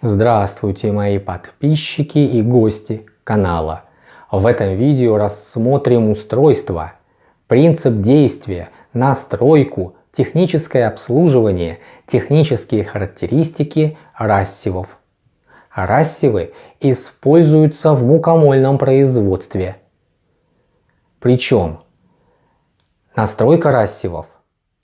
Здравствуйте мои подписчики и гости канала. В этом видео рассмотрим устройство, принцип действия, настройку, техническое обслуживание, технические характеристики рассивов. Рассивы используются в мукомольном производстве. Причем настройка рассивов,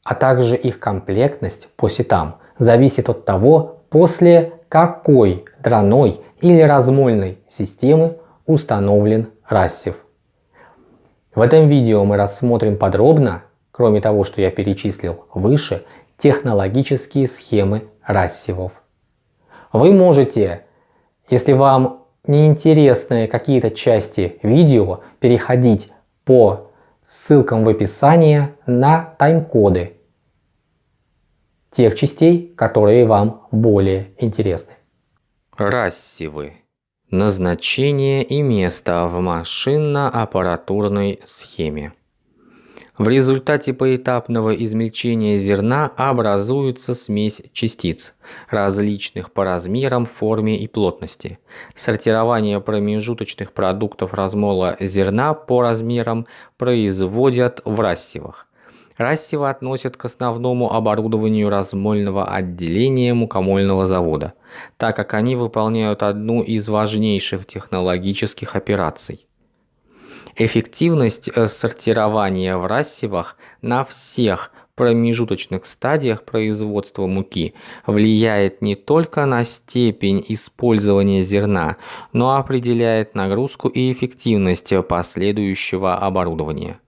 а также их комплектность по сетам зависит от того, после какой дроной или размольной системы установлен рассев. В этом видео мы рассмотрим подробно, кроме того, что я перечислил выше, технологические схемы рассевов. Вы можете, если вам не интересны какие-то части видео, переходить по ссылкам в описании на тайм-коды тех частей, которые вам более интересны. Рассивы. Назначение и место в машинно-аппаратурной схеме. В результате поэтапного измельчения зерна образуется смесь частиц, различных по размерам, форме и плотности. Сортирование промежуточных продуктов размола зерна по размерам производят в рассевах. Рассева относят к основному оборудованию размольного отделения мукомольного завода, так как они выполняют одну из важнейших технологических операций. Эффективность э, сортирования в рассевах на всех промежуточных стадиях производства муки влияет не только на степень использования зерна, но определяет нагрузку и эффективность последующего оборудования.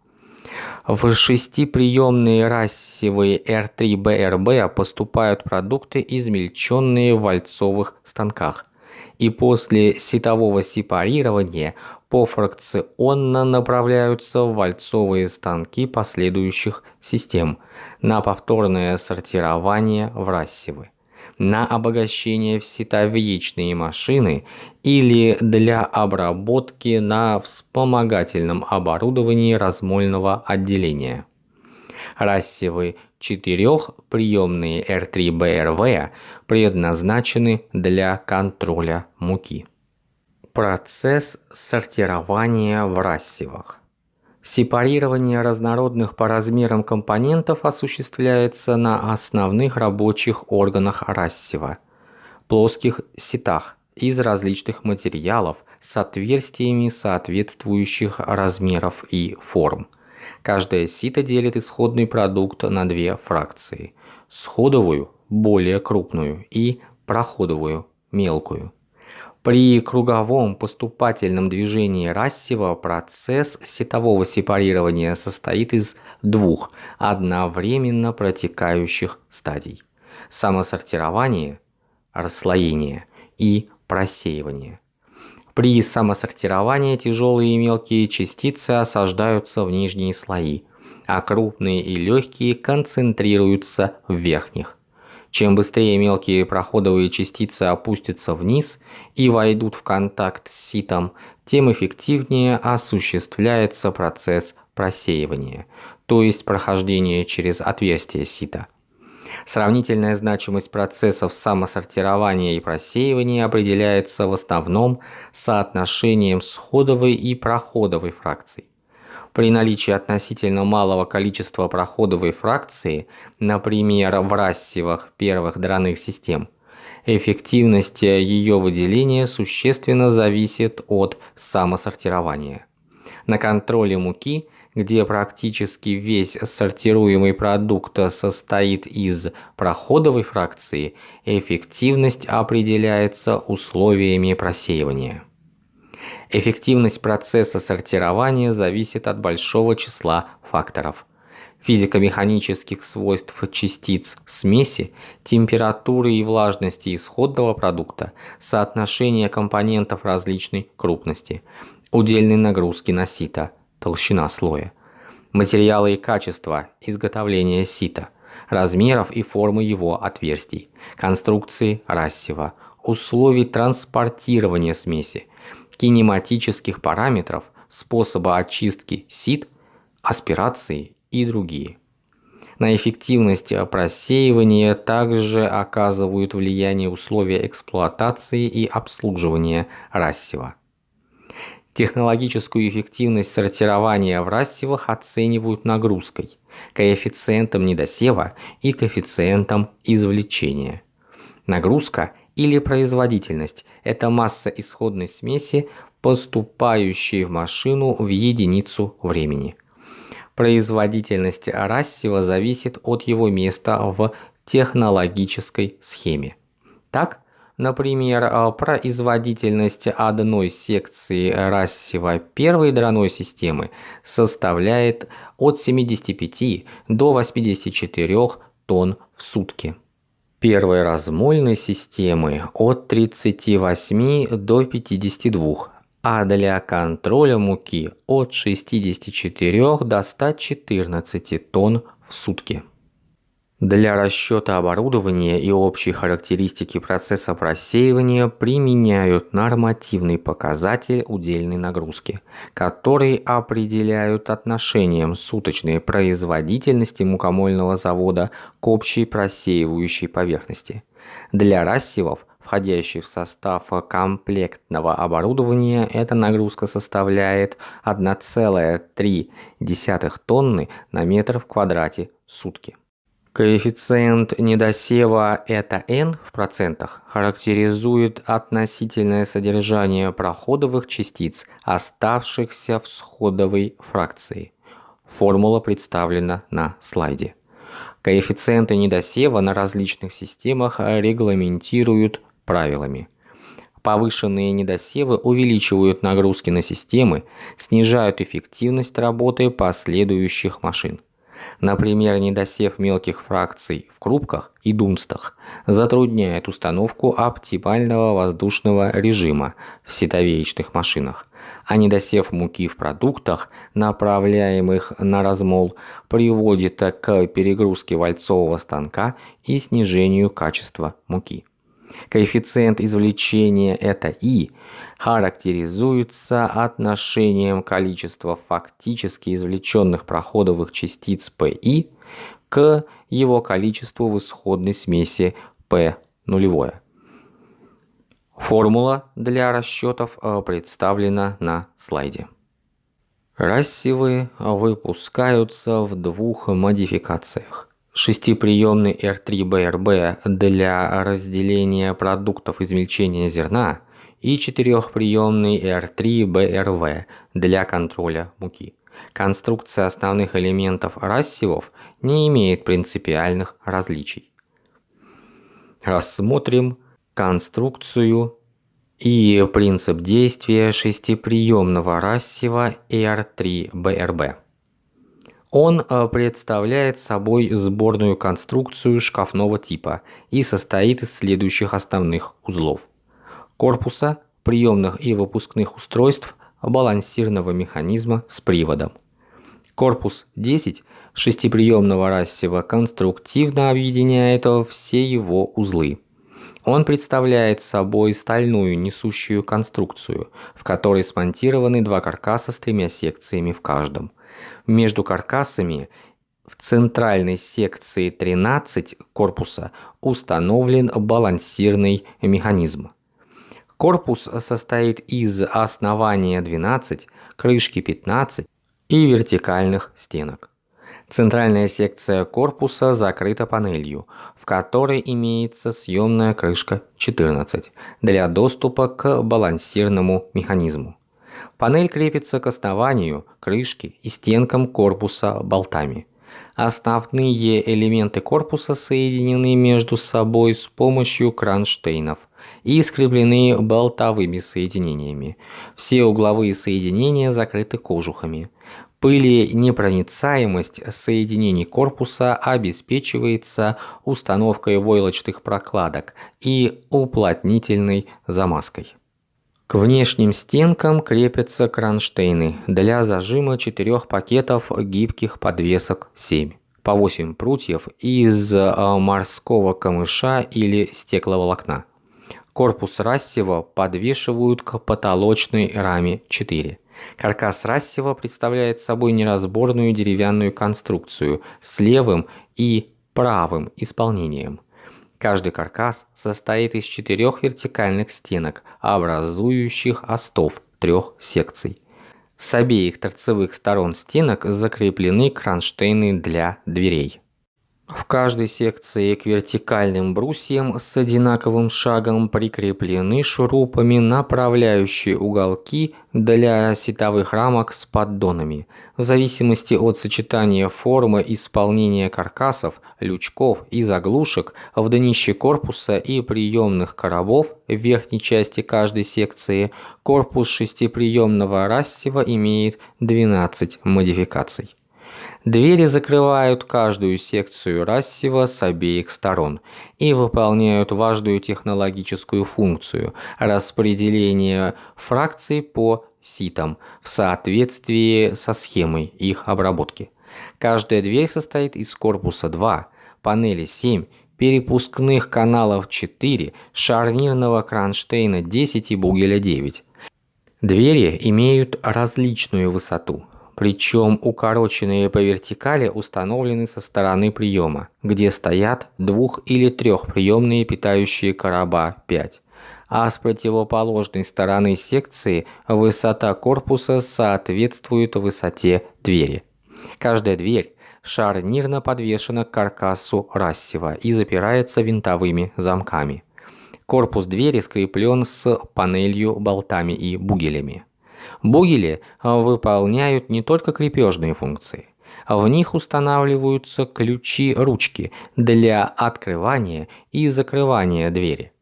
В шестиприемные рассевые R3BRB поступают продукты, измельченные в вальцовых станках. И после сетового сепарирования пофракционно направляются в вальцовые станки последующих систем на повторное сортирование в рассевы на обогащение в машины или для обработки на вспомогательном оборудовании размольного отделения. Рассевы четырехприемные R3BRV предназначены для контроля муки. Процесс сортирования в рассевах. Сепарирование разнородных по размерам компонентов осуществляется на основных рабочих органах рассева – плоских сетах из различных материалов с отверстиями соответствующих размеров и форм. Каждая сито делит исходный продукт на две фракции – сходовую – более крупную и проходовую – мелкую. При круговом поступательном движении рассева процесс сетового сепарирования состоит из двух одновременно протекающих стадий – самосортирование, расслоение и просеивание. При самосортировании тяжелые и мелкие частицы осаждаются в нижние слои, а крупные и легкие концентрируются в верхних. Чем быстрее мелкие проходовые частицы опустятся вниз и войдут в контакт с ситом, тем эффективнее осуществляется процесс просеивания, то есть прохождение через отверстие сита. Сравнительная значимость процессов самосортирования и просеивания определяется в основном соотношением сходовой и проходовой фракций. При наличии относительно малого количества проходовой фракции, например, в рассевах первых драных систем, эффективность ее выделения существенно зависит от самосортирования. На контроле муки, где практически весь сортируемый продукт состоит из проходовой фракции, эффективность определяется условиями просеивания. Эффективность процесса сортирования зависит от большого числа факторов. Физико-механических свойств частиц смеси, температуры и влажности исходного продукта, соотношения компонентов различной крупности, удельной нагрузки на сито, толщина слоя, материалы и качества изготовления сита, размеров и формы его отверстий, конструкции рассева, условий транспортирования смеси, кинематических параметров, способа очистки сит, аспирации и другие. На эффективность просеивания также оказывают влияние условия эксплуатации и обслуживания рассева. Технологическую эффективность сортирования в рассевах оценивают нагрузкой, коэффициентом недосева и коэффициентом извлечения. Нагрузка или производительность – это масса исходной смеси, поступающей в машину в единицу времени. Производительность рассева зависит от его места в технологической схеме. Так, Например, производительность одной секции рассева первой драной системы составляет от 75 до 84 тонн в сутки. Первой размольной системы от 38 до 52, а для контроля муки от 64 до 114 тонн в сутки. Для расчета оборудования и общей характеристики процесса просеивания применяют нормативный показатель удельной нагрузки, который определяют отношением суточной производительности мукомольного завода к общей просеивающей поверхности. Для рассевов, входящих в состав комплектного оборудования, эта нагрузка составляет 1,3 тонны на метр в квадрате сутки. Коэффициент недосева это n в процентах характеризует относительное содержание проходовых частиц, оставшихся в сходовой фракции. Формула представлена на слайде. Коэффициенты недосева на различных системах регламентируют правилами. Повышенные недосевы увеличивают нагрузки на системы, снижают эффективность работы последующих машин. Например, недосев мелких фракций в крупках и дунстах затрудняет установку оптимального воздушного режима в ситовеечных машинах, а недосев муки в продуктах, направляемых на размол, приводит к перегрузке вальцового станка и снижению качества муки. Коэффициент извлечения это И характеризуется отношением количества фактически извлеченных проходовых частиц Пи к его количеству в исходной смеси P нулевое. Формула для расчетов э, представлена на слайде. Рассевы выпускаются в двух модификациях шестиприемный R3BRB для разделения продуктов измельчения зерна и четырехприемный R3BRV для контроля муки. Конструкция основных элементов рассевов не имеет принципиальных различий. Рассмотрим конструкцию и принцип действия шестиприемного рассева R3BRB. Он э, представляет собой сборную конструкцию шкафного типа и состоит из следующих основных узлов. Корпуса, приемных и выпускных устройств, балансирного механизма с приводом. Корпус 10 шестиприемного рассева конструктивно объединяет все его узлы. Он представляет собой стальную несущую конструкцию, в которой смонтированы два каркаса с тремя секциями в каждом. Между каркасами в центральной секции 13 корпуса установлен балансирный механизм. Корпус состоит из основания 12, крышки 15 и вертикальных стенок. Центральная секция корпуса закрыта панелью, в которой имеется съемная крышка 14 для доступа к балансирному механизму. Панель крепится к основанию, крышке и стенкам корпуса болтами. Основные элементы корпуса соединены между собой с помощью кронштейнов и скреплены болтовыми соединениями. Все угловые соединения закрыты кожухами. Пыли непроницаемость соединений корпуса обеспечивается установкой войлочных прокладок и уплотнительной замазкой. К внешним стенкам крепятся кронштейны для зажима четырех пакетов гибких подвесок 7 по 8 прутьев из а, морского камыша или стекловолокна. Корпус рассева подвешивают к потолочной раме 4. Каркас рассева представляет собой неразборную деревянную конструкцию с левым и правым исполнением. Каждый каркас состоит из четырех вертикальных стенок, образующих остов трех секций. С обеих торцевых сторон стенок закреплены кронштейны для дверей. В каждой секции к вертикальным брусьям с одинаковым шагом прикреплены шурупами направляющие уголки для сетовых рамок с поддонами. В зависимости от сочетания формы исполнения каркасов, лючков и заглушек в днище корпуса и приемных коробов в верхней части каждой секции корпус шестиприемного рассева имеет 12 модификаций. Двери закрывают каждую секцию рассева с обеих сторон и выполняют важную технологическую функцию распределения фракций по ситам в соответствии со схемой их обработки. Каждая дверь состоит из корпуса 2, панели 7, перепускных каналов 4, шарнирного кронштейна 10 и бугеля 9. Двери имеют различную высоту причем укороченные по вертикали установлены со стороны приема, где стоят двух- или трехприемные питающие короба 5 а с противоположной стороны секции высота корпуса соответствует высоте двери. Каждая дверь шарнирно подвешена к каркасу рассева и запирается винтовыми замками. Корпус двери скреплен с панелью, болтами и бугелями. Бугели а, выполняют не только крепежные функции. В них устанавливаются ключи-ручки для открывания и закрывания двери.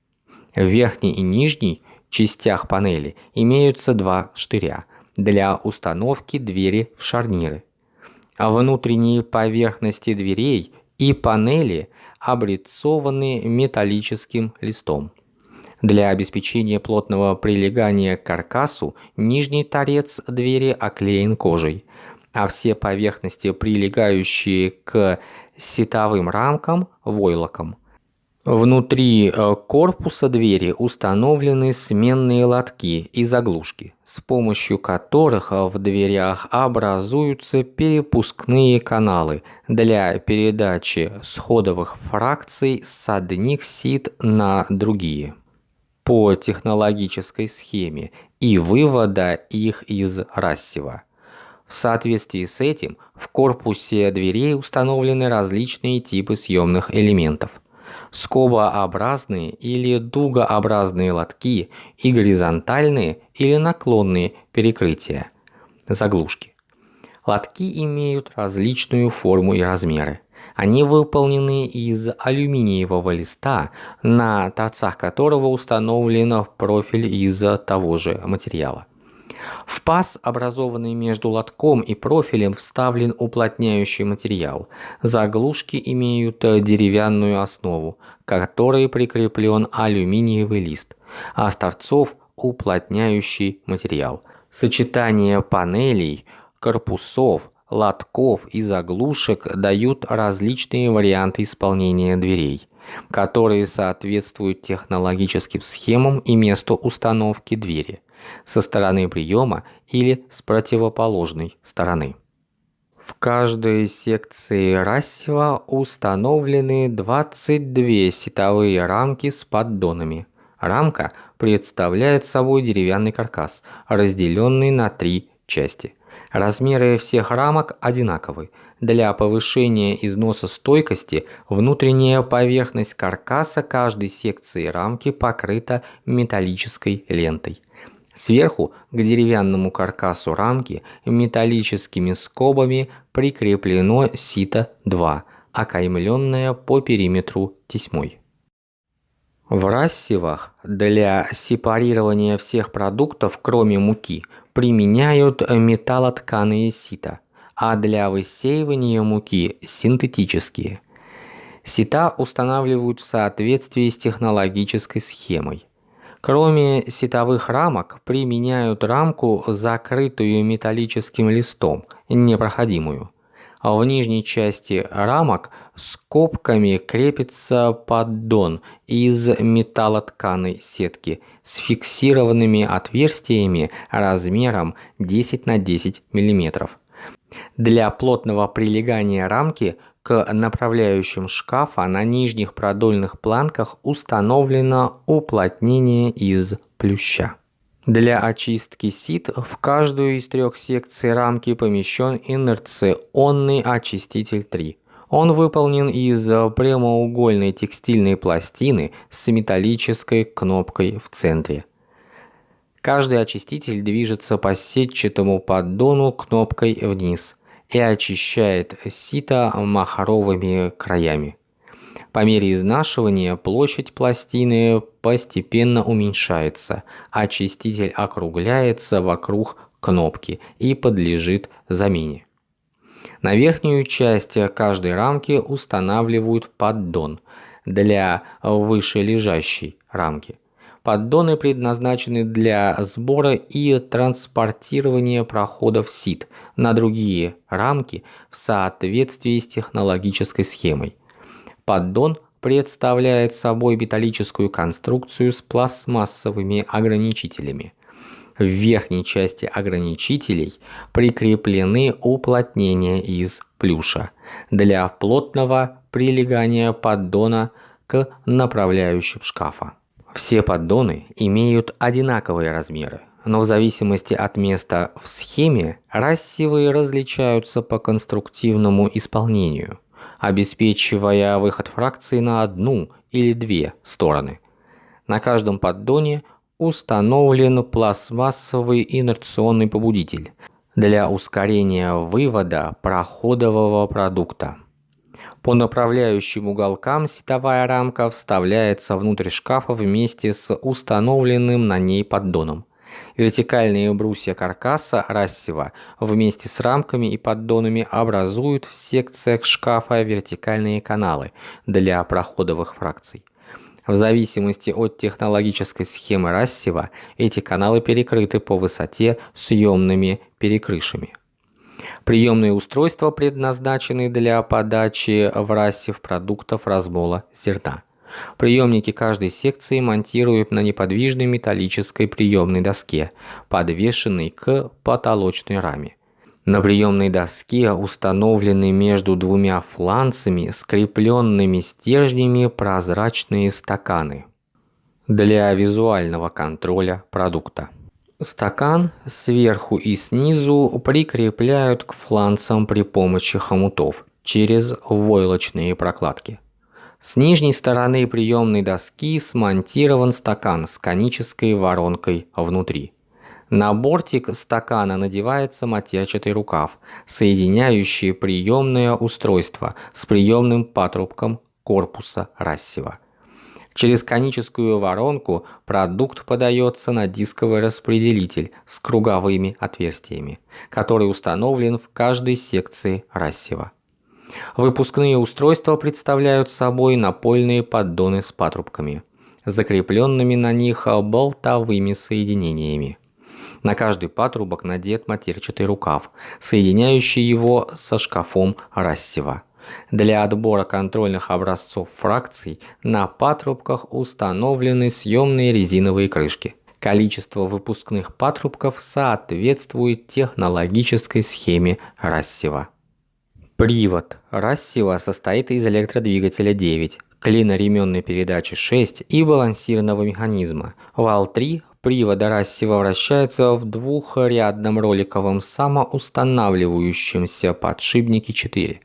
В верхней и нижней частях панели имеются два штыря для установки двери в шарниры. Внутренние поверхности дверей и панели облицованы металлическим листом. Для обеспечения плотного прилегания к каркасу нижний торец двери оклеен кожей, а все поверхности, прилегающие к сетовым рамкам – войлоком. Внутри э, корпуса двери установлены сменные лотки и заглушки, с помощью которых в дверях образуются перепускные каналы для передачи сходовых фракций с одних сит на другие по технологической схеме и вывода их из рассева. В соответствии с этим в корпусе дверей установлены различные типы съемных элементов. Скобообразные или дугообразные лотки и горизонтальные или наклонные перекрытия, заглушки. Лотки имеют различную форму и размеры. Они выполнены из алюминиевого листа, на торцах которого установлен профиль из того же материала. В паз, образованный между лотком и профилем, вставлен уплотняющий материал. Заглушки имеют деревянную основу, к которой прикреплен алюминиевый лист, а с торцов – уплотняющий материал. Сочетание панелей, корпусов, лотков и заглушек дают различные варианты исполнения дверей, которые соответствуют технологическим схемам и месту установки двери со стороны приема или с противоположной стороны. В каждой секции рассева установлены 22 сетовые рамки с поддонами. Рамка представляет собой деревянный каркас, разделенный на три части – Размеры всех рамок одинаковы. Для повышения износа стойкости внутренняя поверхность каркаса каждой секции рамки покрыта металлической лентой. Сверху к деревянному каркасу рамки металлическими скобами прикреплено сито-2, окаймленное по периметру тесьмой. В рассевах для сепарирования всех продуктов, кроме муки, применяют металлотканые сита, а для высеивания муки – синтетические. Сита устанавливают в соответствии с технологической схемой. Кроме сетовых рамок, применяют рамку, закрытую металлическим листом, непроходимую. В нижней части рамок скобками крепится поддон из металлотканой сетки с фиксированными отверстиями размером 10 на 10 мм. Для плотного прилегания рамки К направляющим шкафа на нижних продольных планках установлено уплотнение из плюща. Для очистки сит в каждую из трех секций рамки помещен инерционный очиститель 3. Он выполнен из прямоугольной текстильной пластины с металлической кнопкой в центре. Каждый очиститель движется по сетчатому поддону кнопкой вниз и очищает сито махровыми краями. По мере изнашивания площадь пластины постепенно уменьшается, очиститель округляется вокруг кнопки и подлежит замене. На верхнюю часть каждой рамки устанавливают поддон для вышележащей рамки. Поддоны предназначены для сбора и транспортирования проходов сит на другие рамки в соответствии с технологической схемой. Поддон представляет собой металлическую конструкцию с пластмассовыми ограничителями. В верхней части ограничителей прикреплены уплотнения из плюша для плотного прилегания поддона к направляющим шкафа. Все поддоны имеют одинаковые размеры, но в зависимости от места в схеме рассевые различаются по конструктивному исполнению обеспечивая выход фракции на одну или две стороны. На каждом поддоне установлен пластмассовый инерционный побудитель для ускорения вывода проходового продукта. По направляющим уголкам сетовая рамка вставляется внутрь шкафа вместе с установленным на ней поддоном. Вертикальные брусья каркаса рассева вместе с рамками и поддонами образуют в секциях шкафа вертикальные каналы для проходовых фракций. В зависимости от технологической схемы рассева, эти каналы перекрыты по высоте съемными перекрышами. Приемные устройства предназначены для подачи в рассев продуктов размола зерна. Приемники каждой секции монтируют на неподвижной металлической приемной доске, подвешенной к потолочной раме. На приемной доске установлены между двумя фланцами скрепленными стержнями прозрачные стаканы для визуального контроля продукта. Стакан сверху и снизу прикрепляют к фланцам при помощи хомутов через войлочные прокладки. С нижней стороны приемной доски смонтирован стакан с конической воронкой внутри. На бортик стакана надевается матерчатый рукав, соединяющий приемное устройство с приемным патрубком корпуса рассева. Через коническую воронку продукт подается на дисковый распределитель с круговыми отверстиями, который установлен в каждой секции рассева. Выпускные устройства представляют собой напольные поддоны с патрубками, закрепленными на них болтовыми соединениями. На каждый патрубок надет матерчатый рукав, соединяющий его со шкафом рассева. Для отбора контрольных образцов фракций на патрубках установлены съемные резиновые крышки. Количество выпускных патрубков соответствует технологической схеме рассева. Привод рассева состоит из электродвигателя 9, клиноременной передачи 6 и балансированного механизма. Вал 3 привода рассева вращается в двухрядном роликовом самоустанавливающемся подшипнике 4.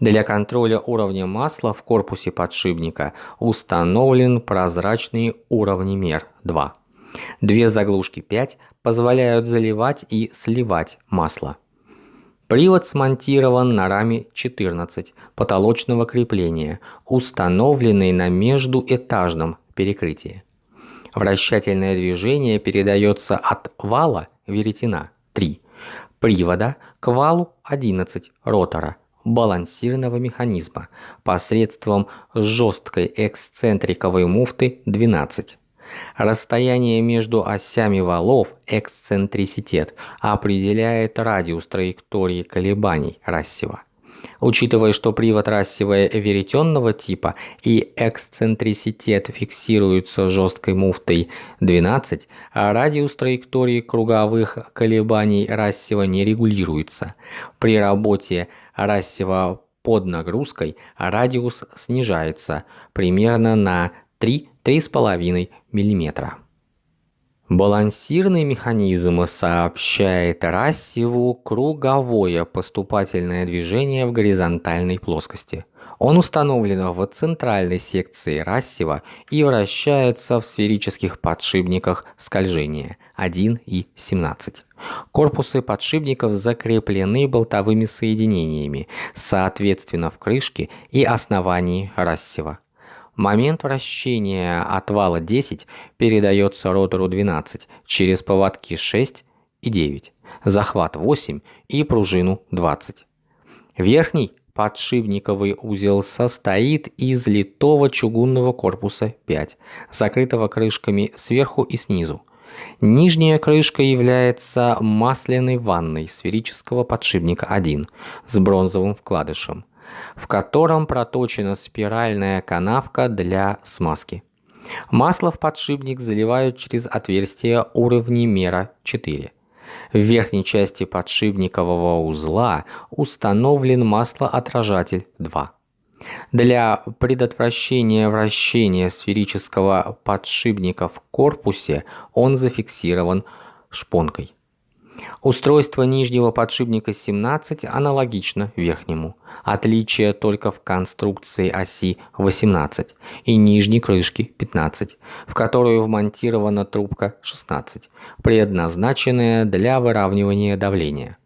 Для контроля уровня масла в корпусе подшипника установлен прозрачный уровнемер 2. Две заглушки 5 позволяют заливать и сливать масло. Привод смонтирован на раме 14 потолочного крепления, установленной на междуэтажном перекрытии. Вращательное движение передается от вала веретена 3, привода к валу 11 ротора балансированного механизма посредством жесткой эксцентриковой муфты 12. Расстояние между осями валов, эксцентриситет, определяет радиус траектории колебаний рассева. Учитывая, что привод рассевая веретенного типа и эксцентриситет фиксируются жесткой муфтой 12, а радиус траектории круговых колебаний рассева не регулируется. При работе рассева под нагрузкой радиус снижается примерно на 3-3,5 мм. Балансирный механизм сообщает рассеву круговое поступательное движение в горизонтальной плоскости. Он установлен в центральной секции рассева и вращается в сферических подшипниках скольжения 1 и 17. Корпусы подшипников закреплены болтовыми соединениями, соответственно в крышке и основании рассева. Момент вращения отвала 10 передается ротору 12 через поводки 6 и 9, захват 8 и пружину 20. Верхний подшипниковый узел состоит из литого чугунного корпуса 5, закрытого крышками сверху и снизу. Нижняя крышка является масляной ванной сферического подшипника 1 с бронзовым вкладышем в котором проточена спиральная канавка для смазки. Масло в подшипник заливают через отверстие уровнемера 4. В верхней части подшипникового узла установлен маслоотражатель 2. Для предотвращения вращения сферического подшипника в корпусе он зафиксирован шпонкой. Устройство нижнего подшипника 17 аналогично верхнему. Отличие только в конструкции оси 18 и нижней крышки 15, в которую вмонтирована трубка 16, предназначенная для выравнивания давления.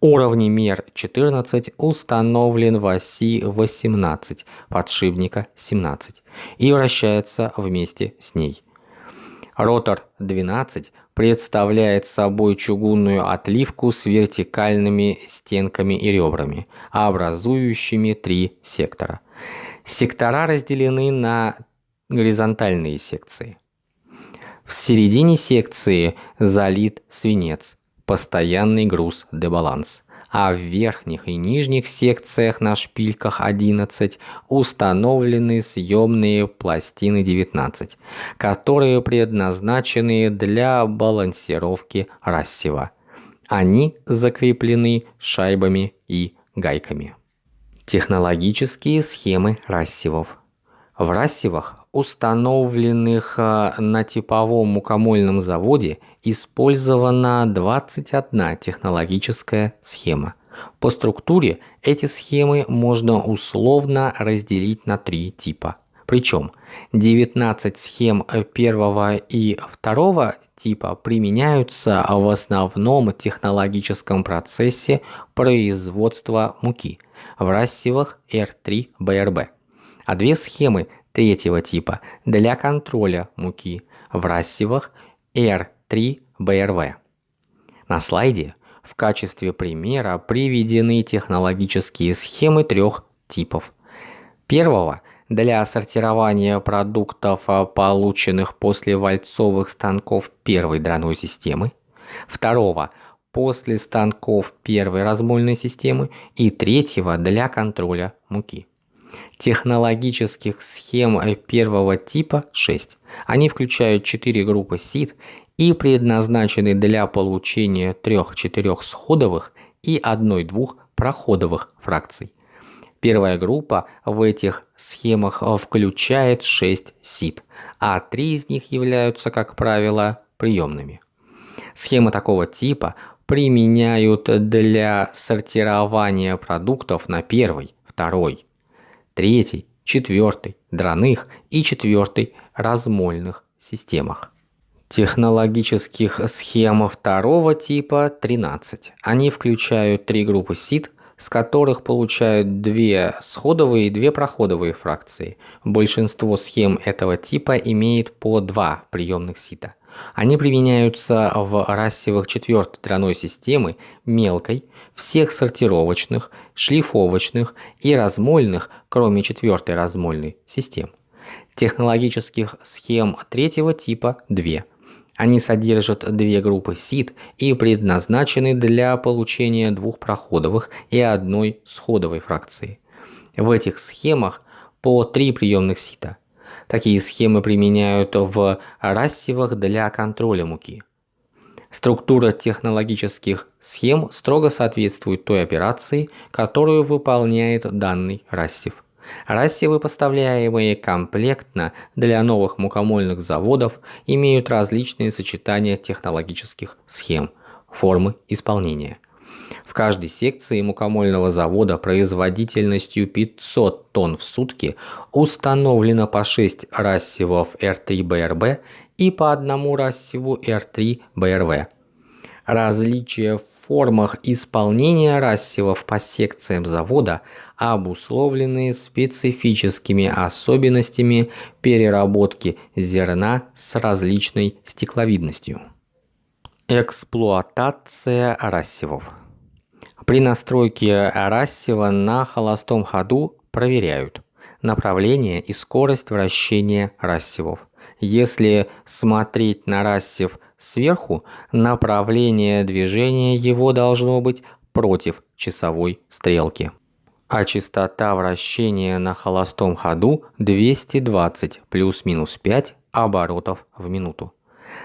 Уровнемер 14 установлен в оси 18 подшипника 17 и вращается вместе с ней. Ротор 12 представляет собой чугунную отливку с вертикальными стенками и ребрами, образующими три сектора. Сектора разделены на горизонтальные секции. В середине секции залит свинец, постоянный груз дебаланс а в верхних и нижних секциях на шпильках 11 установлены съемные пластины 19, которые предназначены для балансировки рассева. Они закреплены шайбами и гайками. Технологические схемы рассевов. В рассевах установленных а, на типовом мукомольном заводе, использована 21 технологическая схема. По структуре эти схемы можно условно разделить на три типа. Причем 19 схем первого и второго типа применяются в основном технологическом процессе производства муки в рассевах R3BRB. А две схемы третьего типа для контроля муки в рассевах R3BRV. На слайде в качестве примера приведены технологические схемы трех типов. Первого для сортирования продуктов, полученных после вальцовых станков первой драной системы. Второго после станков первой размольной системы. И третьего для контроля муки технологических схем первого типа 6. Они включают 4 группы сит и предназначены для получения 3-4 сходовых и 1-2 проходовых фракций. Первая группа в этих схемах включает 6 сит, а 3 из них являются, как правило, приемными. Схемы такого типа применяют для сортирования продуктов на первой, второй, третий, четвертый драных и четвертый размольных системах. Технологических схем второго типа 13. Они включают три группы сит, с которых получают две сходовые и две проходовые фракции. Большинство схем этого типа имеет по два приемных сита. Они применяются в рассевах четвертой тройной системы мелкой, всех сортировочных, шлифовочных и размольных, кроме четвертой размольной систем. Технологических схем третьего типа две. Они содержат две группы сит и предназначены для получения двух проходовых и одной сходовой фракции. В этих схемах по три приемных сита – Такие схемы применяют в рассевах для контроля муки. Структура технологических схем строго соответствует той операции, которую выполняет данный рассев. Рассевы, поставляемые комплектно для новых мукомольных заводов, имеют различные сочетания технологических схем, формы исполнения. В каждой секции мукомольного завода производительностью 500 тонн в сутки установлено по 6 рассевов R3BRB и по одному рассеву R3BRV. Различия в формах исполнения рассевов по секциям завода обусловлены специфическими особенностями переработки зерна с различной стекловидностью. Эксплуатация рассевов при настройке рассева на холостом ходу проверяют направление и скорость вращения рассевов. Если смотреть на рассев сверху, направление движения его должно быть против часовой стрелки. А частота вращения на холостом ходу 220 плюс-минус 5 оборотов в минуту.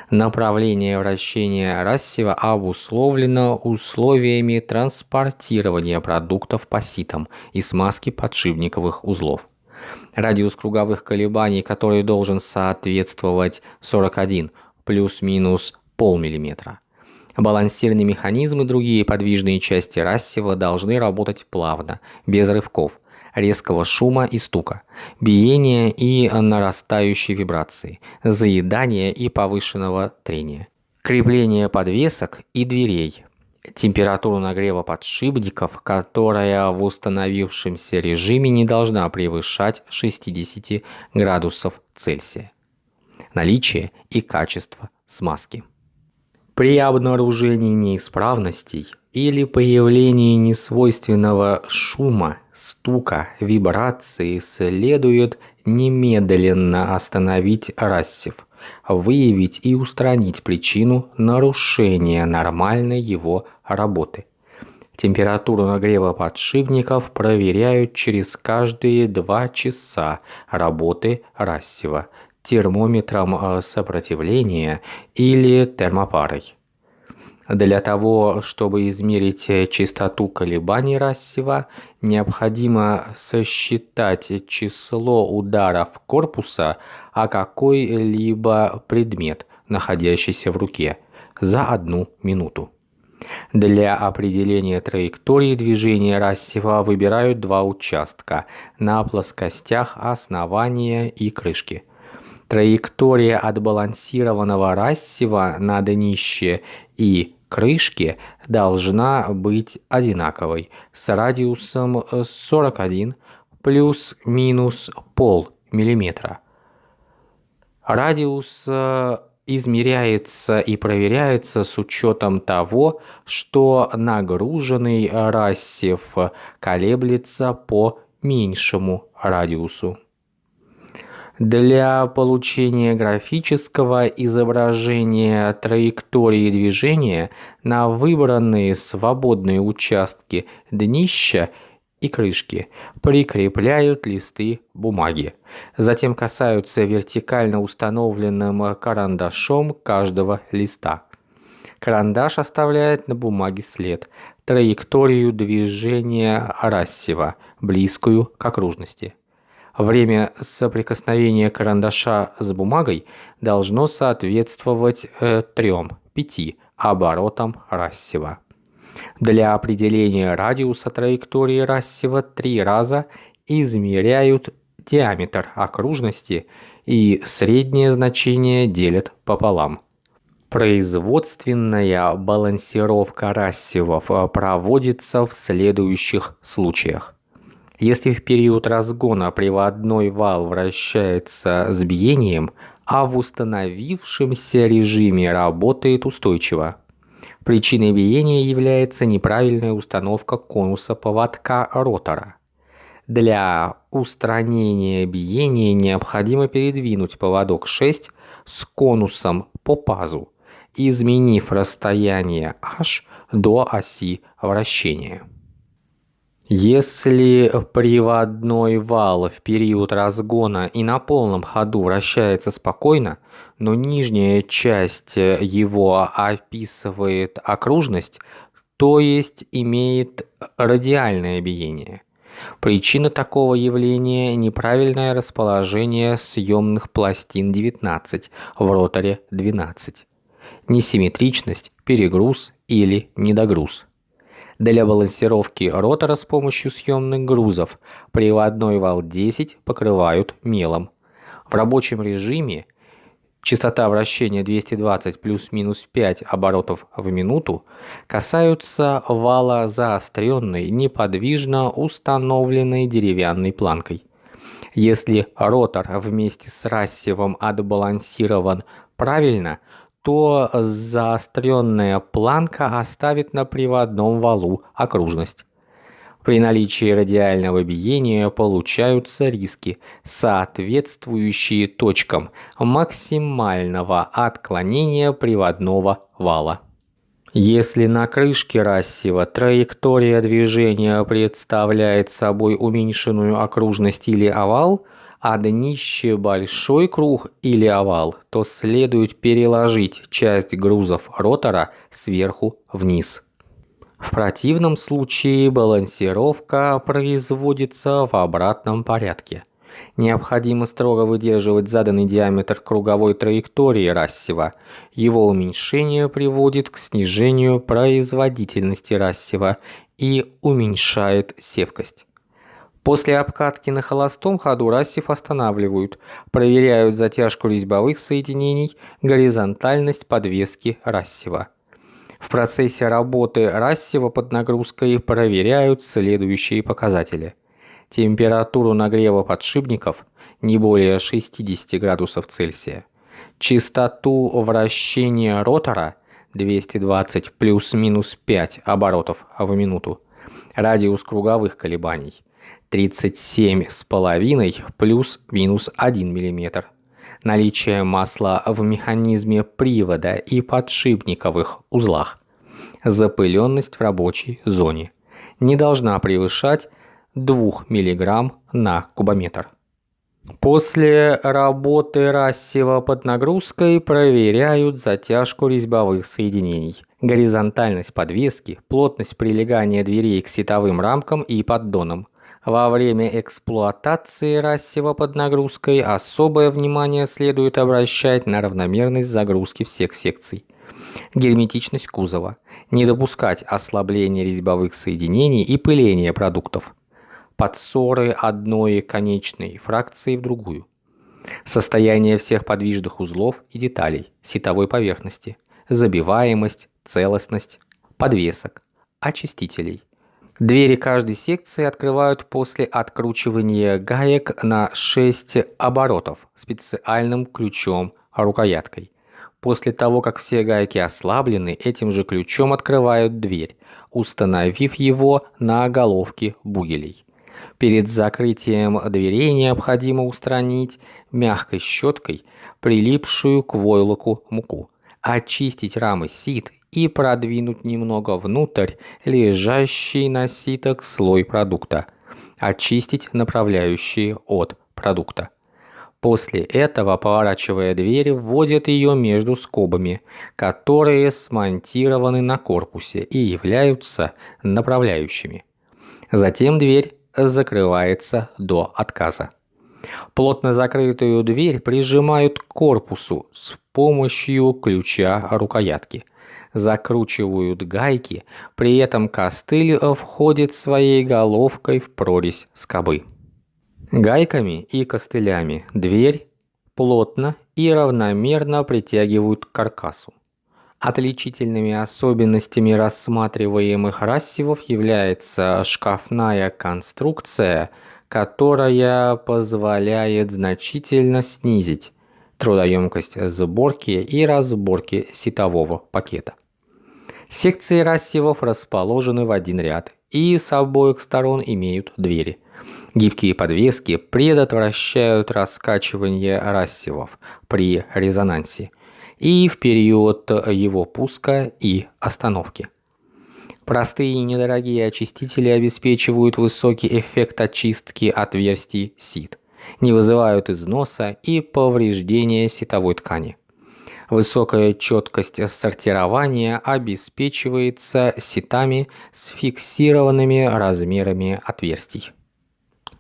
Направление вращения рассева обусловлено условиями транспортирования продуктов по ситам и смазки подшипниковых узлов. Радиус круговых колебаний, который должен соответствовать 41 плюс-минус полмиллиметра. Балансирный механизм и другие подвижные части рассева должны работать плавно, без рывков – резкого шума и стука, биения и нарастающей вибрации, заедания и повышенного трения, крепление подвесок и дверей, температуру нагрева подшипников, которая в установившемся режиме не должна превышать 60 градусов Цельсия, наличие и качество смазки. При обнаружении неисправностей или появлении несвойственного шума, стука, вибрации следует немедленно остановить рассев, выявить и устранить причину нарушения нормальной его работы. Температуру нагрева подшипников проверяют через каждые 2 часа работы рассева термометром э, сопротивления или термопарой. Для того, чтобы измерить э, частоту колебаний рассева, необходимо сосчитать число ударов корпуса о какой-либо предмет, находящийся в руке, за одну минуту. Для определения траектории движения рассева выбирают два участка на плоскостях основания и крышки – Траектория отбалансированного рассева на днище и крышке должна быть одинаковой с радиусом 41 плюс-минус пол миллиметра. Радиус э, измеряется и проверяется с учетом того, что нагруженный рассев колеблется по меньшему радиусу. Для получения графического изображения траектории движения на выбранные свободные участки днища и крышки прикрепляют листы бумаги. Затем касаются вертикально установленным карандашом каждого листа. Карандаш оставляет на бумаге след, траекторию движения рассева, близкую к окружности. Время соприкосновения карандаша с бумагой должно соответствовать э, 3-5 оборотам рассева. Для определения радиуса траектории рассева три раза измеряют диаметр окружности и среднее значение делят пополам. Производственная балансировка рассевов проводится в следующих случаях. Если в период разгона приводной вал вращается с биением, а в установившемся режиме работает устойчиво. Причиной биения является неправильная установка конуса поводка ротора. Для устранения биения необходимо передвинуть поводок 6 с конусом по пазу, изменив расстояние h до оси вращения. Если приводной вал в период разгона и на полном ходу вращается спокойно, но нижняя часть его описывает окружность, то есть имеет радиальное биение. Причина такого явления – неправильное расположение съемных пластин 19 в роторе 12, несимметричность, перегруз или недогруз. Для балансировки ротора с помощью съемных грузов приводной вал 10 покрывают мелом. В рабочем режиме частота вращения 220 плюс-минус 5 оборотов в минуту касаются вала заостренной, неподвижно установленной деревянной планкой. Если ротор вместе с рассевом отбалансирован правильно, то заостренная планка оставит на приводном валу окружность. При наличии радиального биения получаются риски, соответствующие точкам максимального отклонения приводного вала. Если на крышке рассева траектория движения представляет собой уменьшенную окружность или овал – а днище большой круг или овал, то следует переложить часть грузов ротора сверху вниз. В противном случае балансировка производится в обратном порядке. Необходимо строго выдерживать заданный диаметр круговой траектории рассева. Его уменьшение приводит к снижению производительности рассева и уменьшает севкость. После обкатки на холостом ходу рассев останавливают, проверяют затяжку резьбовых соединений, горизонтальность подвески рассева. В процессе работы рассева под нагрузкой проверяют следующие показатели. Температуру нагрева подшипников не более 60 градусов Цельсия. Частоту вращения ротора 220 плюс-минус 5 оборотов в минуту. Радиус круговых колебаний 37,5 плюс-минус 1 мм. Наличие масла в механизме привода и подшипниковых узлах. Запыленность в рабочей зоне не должна превышать 2 мг на кубометр. После работы рассева под нагрузкой проверяют затяжку резьбовых соединений, горизонтальность подвески, плотность прилегания дверей к сетовым рамкам и поддонам, во время эксплуатации рассева под нагрузкой особое внимание следует обращать на равномерность загрузки всех секций. Герметичность кузова. Не допускать ослабления резьбовых соединений и пыления продуктов. Подсоры одной конечной фракции в другую. Состояние всех подвижных узлов и деталей сетовой поверхности. Забиваемость, целостность, подвесок, очистителей Двери каждой секции открывают после откручивания гаек на 6 оборотов специальным ключом-рукояткой. После того, как все гайки ослаблены, этим же ключом открывают дверь, установив его на головке бугелей. Перед закрытием дверей необходимо устранить мягкой щеткой прилипшую к войлоку муку, очистить рамы сит и продвинуть немного внутрь лежащий на ситок слой продукта. Очистить направляющие от продукта. После этого, поворачивая дверь, вводят ее между скобами, которые смонтированы на корпусе и являются направляющими. Затем дверь закрывается до отказа. Плотно закрытую дверь прижимают к корпусу с помощью ключа рукоятки – закручивают гайки, при этом костыль входит своей головкой в прорезь скобы. Гайками и костылями дверь плотно и равномерно притягивают к каркасу. Отличительными особенностями рассматриваемых рассевов является шкафная конструкция, которая позволяет значительно снизить трудоемкость сборки и разборки сетового пакета. Секции рассевов расположены в один ряд и с обоих сторон имеют двери. Гибкие подвески предотвращают раскачивание рассевов при резонансе и в период его пуска и остановки. Простые и недорогие очистители обеспечивают высокий эффект очистки отверстий сит, не вызывают износа и повреждения ситовой ткани. Высокая четкость сортирования обеспечивается ситами с фиксированными размерами отверстий.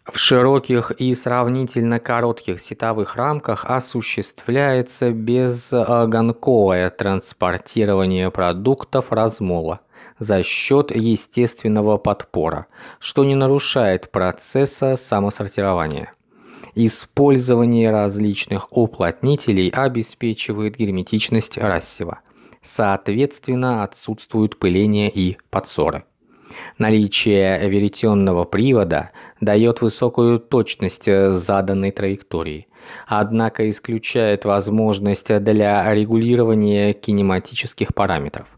В широких и сравнительно коротких сетовых рамках осуществляется безгонковое транспортирование продуктов размола за счет естественного подпора, что не нарушает процесса самосортирования. Использование различных уплотнителей обеспечивает герметичность рассева. Соответственно, отсутствуют пыление и подсоры. Наличие веретенного привода дает высокую точность заданной траектории, однако исключает возможность для регулирования кинематических параметров.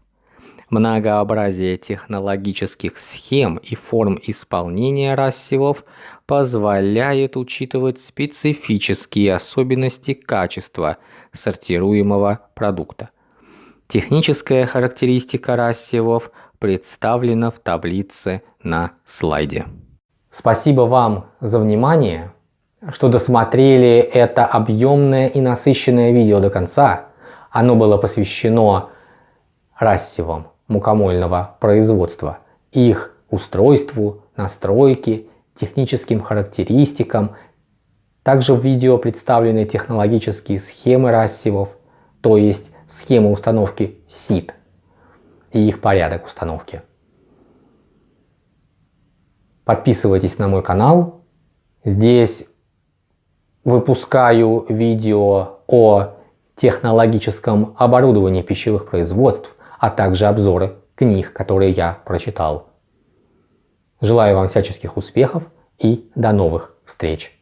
Многообразие технологических схем и форм исполнения рассевов позволяет учитывать специфические особенности качества сортируемого продукта. Техническая характеристика рассевов представлена в таблице на слайде. Спасибо вам за внимание, что досмотрели это объемное и насыщенное видео до конца. Оно было посвящено рассевам мукомольного производства, их устройству, настройке, техническим характеристикам. Также в видео представлены технологические схемы рассевов, то есть схемы установки сит и их порядок установки. Подписывайтесь на мой канал. Здесь выпускаю видео о технологическом оборудовании пищевых производств, а также обзоры книг, которые я прочитал. Желаю вам всяческих успехов и до новых встреч!